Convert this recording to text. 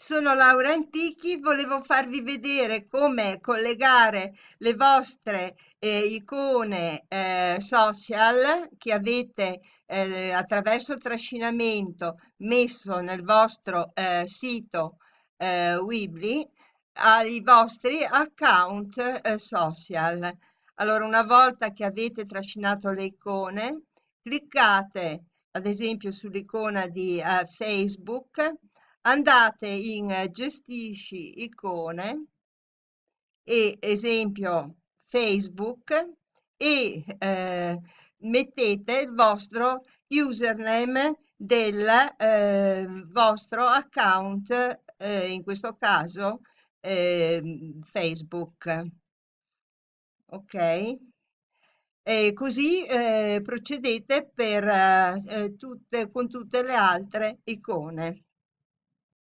Sono Laura Antichi, volevo farvi vedere come collegare le vostre eh, icone eh, social che avete eh, attraverso trascinamento messo nel vostro eh, sito eh, Weebly ai vostri account eh, social. Allora, una volta che avete trascinato le icone, cliccate ad esempio sull'icona di Facebook andate in eh, gestisci icone e esempio Facebook e eh, mettete il vostro username del eh, vostro account eh, in questo caso ehm, Facebook. Ok? E così eh, procedete per eh, tutte, con tutte le altre icone